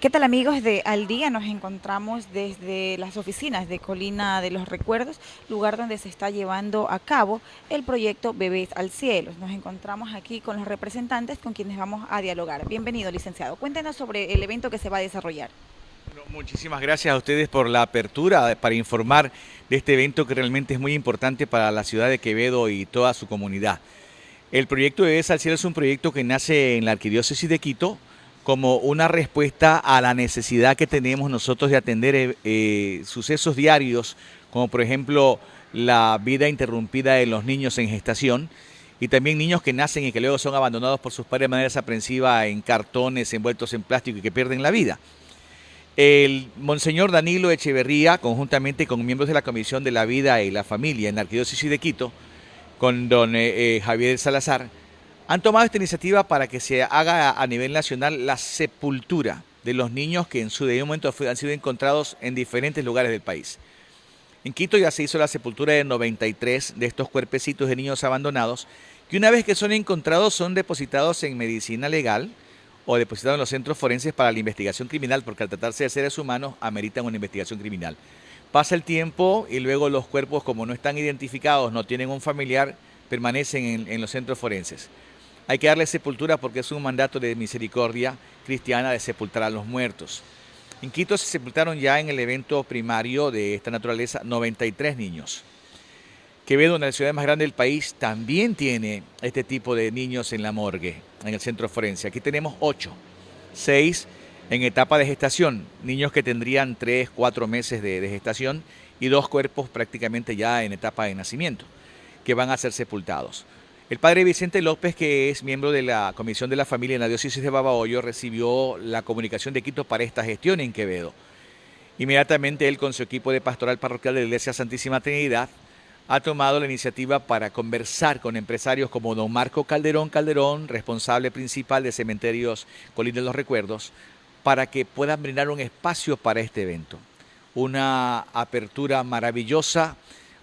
¿Qué tal amigos de Al Día? Nos encontramos desde las oficinas de Colina de los Recuerdos, lugar donde se está llevando a cabo el proyecto Bebés al Cielo. Nos encontramos aquí con los representantes con quienes vamos a dialogar. Bienvenido, licenciado. Cuéntenos sobre el evento que se va a desarrollar. muchísimas gracias a ustedes por la apertura para informar de este evento que realmente es muy importante para la ciudad de Quevedo y toda su comunidad. El proyecto Bebés al Cielo es un proyecto que nace en la Arquidiócesis de Quito, como una respuesta a la necesidad que tenemos nosotros de atender eh, eh, sucesos diarios, como por ejemplo la vida interrumpida de los niños en gestación y también niños que nacen y que luego son abandonados por sus padres de manera desaprensiva en cartones envueltos en plástico y que pierden la vida. El Monseñor Danilo Echeverría, conjuntamente con miembros de la Comisión de la Vida y la Familia en la Arquidiócesis de Quito, con don eh, Javier Salazar, han tomado esta iniciativa para que se haga a nivel nacional la sepultura de los niños que en su debido momento han sido encontrados en diferentes lugares del país. En Quito ya se hizo la sepultura de 93 de estos cuerpecitos de niños abandonados, que una vez que son encontrados son depositados en medicina legal o depositados en los centros forenses para la investigación criminal, porque al tratarse de seres humanos ameritan una investigación criminal. Pasa el tiempo y luego los cuerpos, como no están identificados, no tienen un familiar, permanecen en, en los centros forenses. Hay que darle sepultura porque es un mandato de misericordia cristiana de sepultar a los muertos. En Quito se sepultaron ya en el evento primario de esta naturaleza 93 niños. Quevedo, una de las ciudades más grandes del país, también tiene este tipo de niños en la morgue, en el centro forense. Aquí tenemos 8, 6 en etapa de gestación, niños que tendrían 3, 4 meses de, de gestación y dos cuerpos prácticamente ya en etapa de nacimiento, que van a ser sepultados. El padre Vicente López, que es miembro de la Comisión de la Familia en la Diócesis de Babahoyo, recibió la comunicación de Quito para esta gestión en Quevedo. Inmediatamente él con su equipo de pastoral parroquial de la Iglesia Santísima Trinidad ha tomado la iniciativa para conversar con empresarios como don Marco Calderón Calderón, responsable principal de Cementerios Colín de los Recuerdos, para que puedan brindar un espacio para este evento. Una apertura maravillosa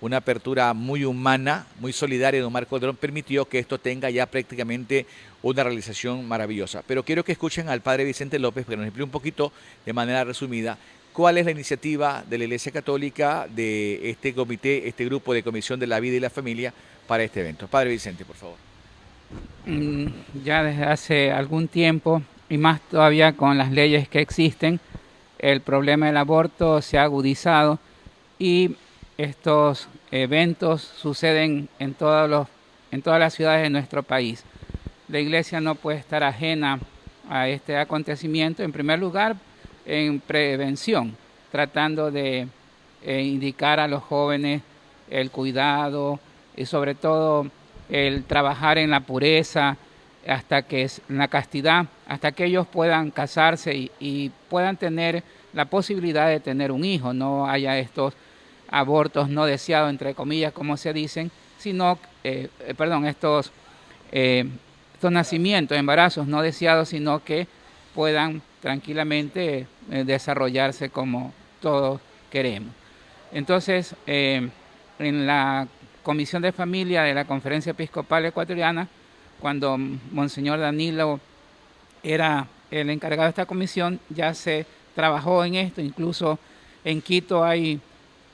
una apertura muy humana, muy solidaria de don Marco Calderón, permitió que esto tenga ya prácticamente una realización maravillosa. Pero quiero que escuchen al padre Vicente López, que nos explique un poquito de manera resumida cuál es la iniciativa de la Iglesia Católica, de este comité, este grupo de Comisión de la Vida y la Familia para este evento. Padre Vicente, por favor. Mm, ya desde hace algún tiempo, y más todavía con las leyes que existen, el problema del aborto se ha agudizado y estos eventos suceden en, todos los, en todas las ciudades de nuestro país. La iglesia no puede estar ajena a este acontecimiento, en primer lugar, en prevención, tratando de eh, indicar a los jóvenes el cuidado y sobre todo el trabajar en la pureza hasta que es la castidad, hasta que ellos puedan casarse y, y puedan tener la posibilidad de tener un hijo, no haya estos abortos no deseados, entre comillas, como se dicen, sino, eh, eh, perdón, estos, eh, estos nacimientos, embarazos no deseados, sino que puedan tranquilamente desarrollarse como todos queremos. Entonces, en la Comisión de Familia de la Conferencia Episcopal Ecuatoriana, cuando Monseñor Danilo era el encargado de esta comisión, ya se trabajó en esto, incluso en Quito hay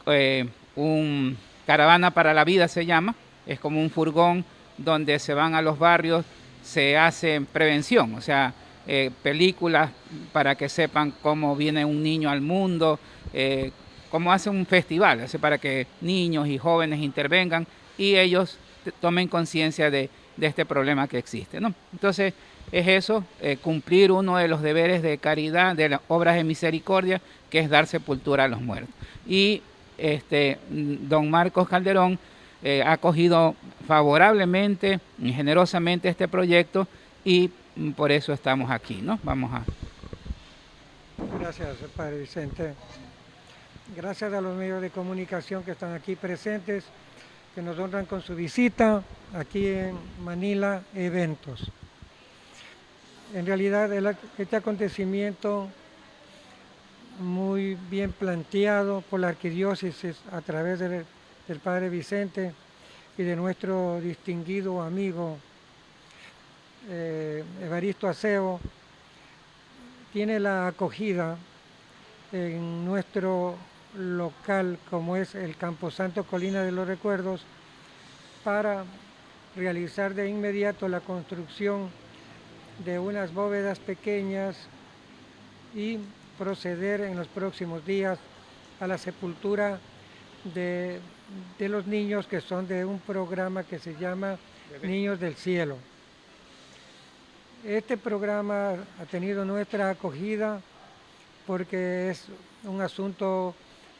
eh, un caravana para la vida se llama, es como un furgón donde se van a los barrios, se hace prevención, o sea, eh, películas para que sepan cómo viene un niño al mundo, eh, cómo hace un festival, para que niños y jóvenes intervengan y ellos tomen conciencia de, este problema que existe. ¿no? Entonces, es eso, cumplir uno de los deberes de caridad, de las obras de misericordia, que es dar sepultura a los muertos. Y este, don Marcos Calderón eh, ha acogido favorablemente y generosamente este proyecto y por eso estamos aquí, ¿no? Vamos a... Gracias, Padre Vicente. Gracias a los medios de comunicación que están aquí presentes, que nos honran con su visita aquí en Manila Eventos. En realidad, este acontecimiento muy bien planteado por la arquidiócesis a través del, Padre Vicente y de nuestro distinguido amigo eh, Evaristo Aceo, tiene la acogida en nuestro local como es el Camposanto Colina de los Recuerdos para realizar de inmediato la construcción de unas bóvedas pequeñas y proceder en los próximos días a la sepultura de, los niños que son de un programa que se llama Niños del Cielo. Este programa ha tenido nuestra acogida porque es un asunto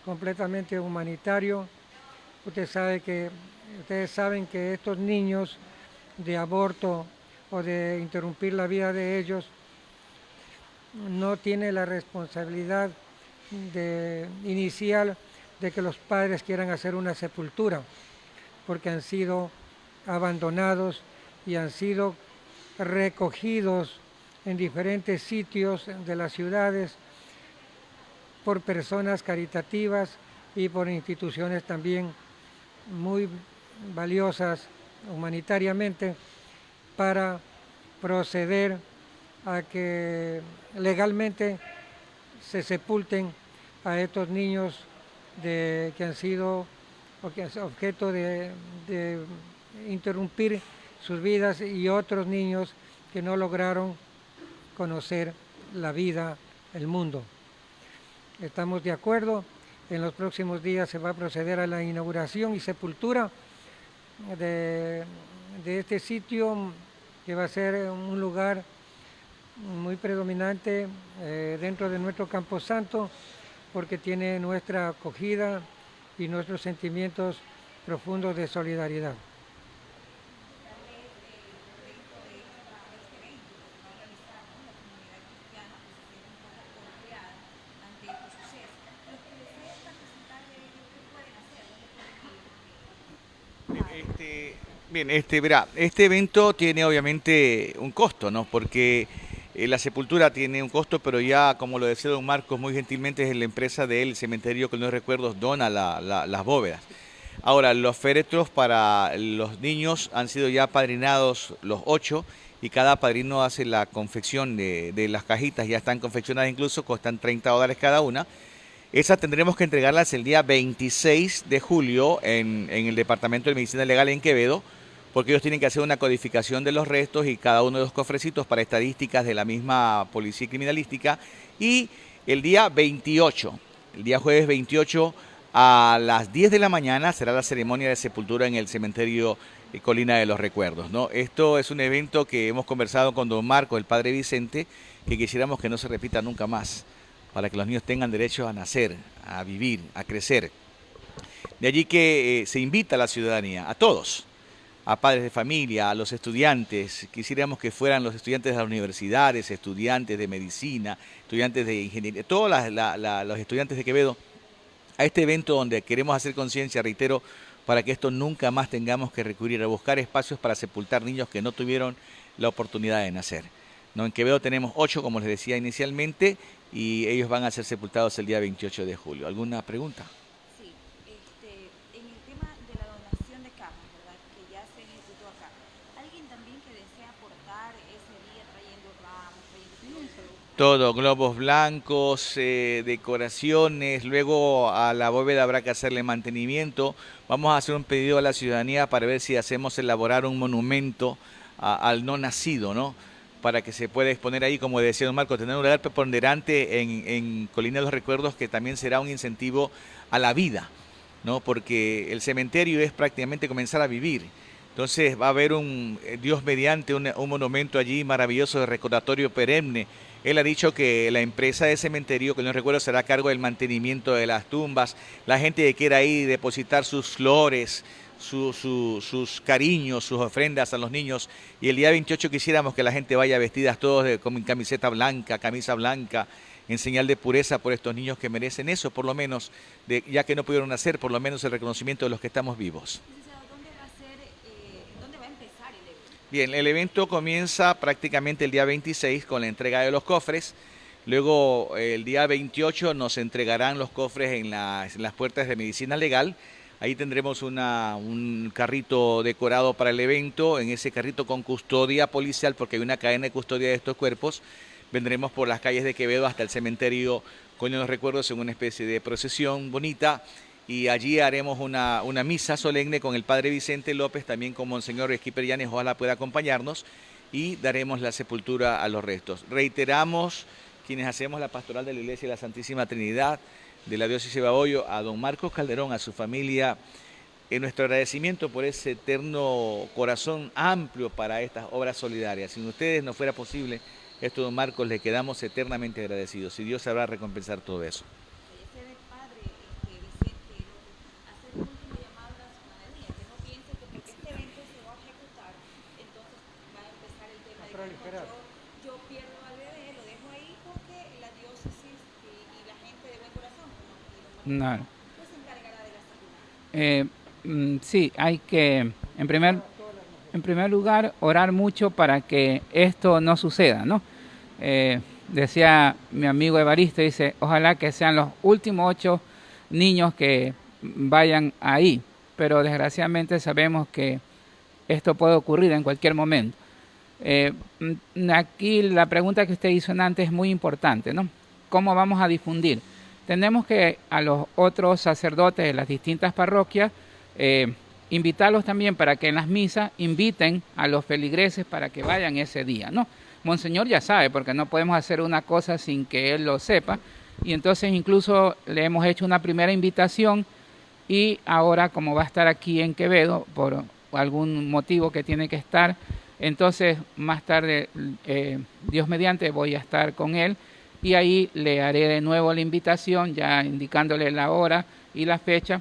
completamente humanitario. Usted sabe que, ustedes saben que estos niños de aborto o de interrumpir la vida de ellos no tienen la responsabilidad de, inicial de que los padres quieran hacer una sepultura, porque han sido abandonados y han sido recogidos en diferentes sitios de las ciudades por personas caritativas y por instituciones también muy valiosas humanitariamente para proceder a que legalmente se sepulten a estos niños de, que han sido objeto de, de interrumpir sus vidas y otros niños que no lograron conocer la vida, el mundo. Estamos de acuerdo. En los próximos días se va a proceder a la inauguración y sepultura de, este sitio que va a ser un lugar muy predominante eh, dentro de nuestro Campo Santo porque tiene nuestra acogida y nuestros sentimientos profundos de solidaridad. Bien, este, verá, este evento tiene obviamente un costo, ¿no? Porque eh, la sepultura tiene un costo, pero ya, como lo decía don Marcos muy gentilmente, es la empresa del cementerio que no recuerdo dona las bóvedas. Ahora, los féretros para los niños han sido ya padrinados los ocho y cada padrino hace la confección de, las cajitas, ya están confeccionadas incluso, costan 30 dólares cada una. Esas tendremos que entregarlas el día 26 de julio en el Departamento de Medicina Legal en Quevedo porque ellos tienen que hacer una codificación de los restos y cada uno de los cofrecitos para estadísticas de la misma policía criminalística. Y el día 28, el día jueves 28 a las 10 de la mañana será la ceremonia de sepultura en el cementerio Colina de los Recuerdos. ¿no? Esto es un evento que hemos conversado con don Marco, el padre Vicente, que quisiéramos que no se repita nunca más, para que los niños tengan derecho a nacer, a vivir, a crecer. De allí que eh, se invita a la ciudadanía, a todos, a padres de familia, a los estudiantes. Quisiéramos que fueran los estudiantes de las universidades, estudiantes de medicina, estudiantes de ingeniería, todos los estudiantes de Quevedo, a este evento donde queremos hacer conciencia, reitero, para que esto nunca más tengamos que recurrir a buscar espacios para sepultar niños que no tuvieron la oportunidad de nacer. ¿No? En Quevedo tenemos ocho, como les decía inicialmente, y ellos van a ser sepultados el día 28 de julio. ¿Alguna pregunta? Todo, globos blancos, eh, decoraciones, luego a la bóveda habrá que hacerle mantenimiento. Vamos a hacer un pedido a la ciudadanía para ver si hacemos elaborar un monumento al no nacido, ¿no? Para que se pueda exponer ahí, como decía don Marco, tener un lugar preponderante en, en Colina de los Recuerdos que también será un incentivo a la vida, ¿no? Porque el cementerio es prácticamente comenzar a vivir. Entonces va a haber un, eh, Dios mediante, un, un monumento allí maravilloso de recordatorio perenne él ha dicho que la empresa de cementerio, que no recuerdo, será a cargo del mantenimiento de las tumbas. La gente que quiera ir depositar sus flores, sus cariños, sus ofrendas a los niños. Y el día 28 quisiéramos que la gente vaya vestida todos con camiseta blanca, camisa blanca, en señal de pureza por estos niños que merecen eso, por lo menos, ya que no pudieron nacer, por lo menos el reconocimiento de los que estamos vivos. Bien, el evento comienza prácticamente el día 26 con la entrega de los cofres. Luego el día 28 nos entregarán los cofres en las, puertas de medicina legal. Ahí tendremos un carrito decorado para el evento, en ese carrito con custodia policial, porque hay una cadena de custodia de estos cuerpos. vendremos por las calles de Quevedo hasta el cementerio con los recuerdos en una especie de procesión bonita y allí haremos una, una, misa solemne con el Padre Vicente López, también con Monseñor Esquiper Yanes, ojalá pueda acompañarnos, y daremos la sepultura a los restos. Reiteramos, quienes hacemos la pastoral de la Iglesia de la Santísima Trinidad de la Diócesis de Baboyo, a don Marcos Calderón, a su familia, en nuestro agradecimiento por ese eterno corazón amplio para estas obras solidarias. Sin ustedes no fuera posible esto, don Marcos, le quedamos eternamente agradecidos y Dios sabrá recompensar todo eso. No. Eh, mm, sí, hay que, en primer, en primer lugar, orar mucho para que esto no suceda, ¿no? Eh, decía mi amigo Evaristo, dice, ojalá que sean los últimos ocho niños que vayan ahí, pero desgraciadamente sabemos que esto puede ocurrir en cualquier momento. Eh, mm, aquí la pregunta que usted hizo antes es muy importante, ¿no? ¿Cómo vamos a difundir? Tenemos que a los otros sacerdotes de las distintas parroquias eh, invitarlos también para que en las misas inviten a los feligreses para que vayan ese día, ¿no? Monseñor ya sabe, porque no podemos hacer una cosa sin que él lo sepa, y entonces incluso le hemos hecho una primera invitación y ahora como va a estar aquí en Quevedo por algún motivo que tiene que estar, entonces más tarde, eh, Dios mediante, voy a estar con él y ahí le haré de nuevo la invitación, ya indicándole la hora y la fecha